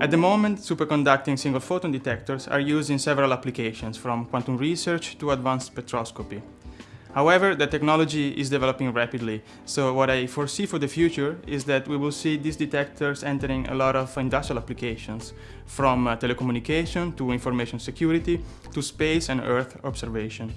At the moment, superconducting single photon detectors are used in several applications, from quantum research to advanced spectroscopy. However, the technology is developing rapidly, so what I foresee for the future is that we will see these detectors entering a lot of industrial applications, from uh, telecommunication to information security to space and Earth observation.